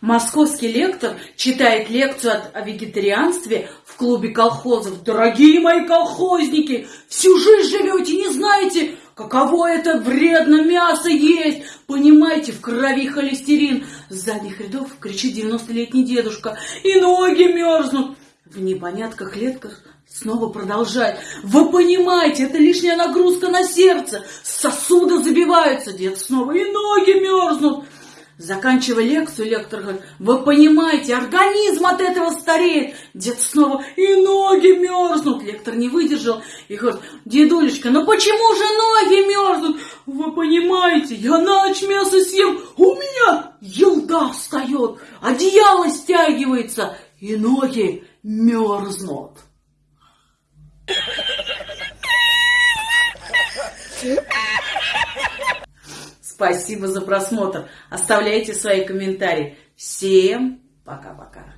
Московский лектор читает лекцию о вегетарианстве в клубе колхозов. Дорогие мои колхозники, всю жизнь живете, не знаете, каково это вредно мясо есть. Понимаете, в крови холестерин. С задних рядов кричит 90-летний дедушка. И ноги мерзнут. В непонятках лектор снова продолжает. Вы понимаете, это лишняя нагрузка на сердце. Сосуды забиваются. Дед снова и ноги мерзнут. Заканчивая лекцию, лектор говорит, вы понимаете, организм от этого стареет. Дед снова, и ноги мерзнут. Лектор не выдержал и говорит, дедулечка, ну почему же ноги мерзнут? Вы понимаете, я на ночь мясо съем, у меня елда встает, одеяло стягивается, и ноги мерзнут. Спасибо за просмотр. Оставляйте свои комментарии. Всем пока-пока.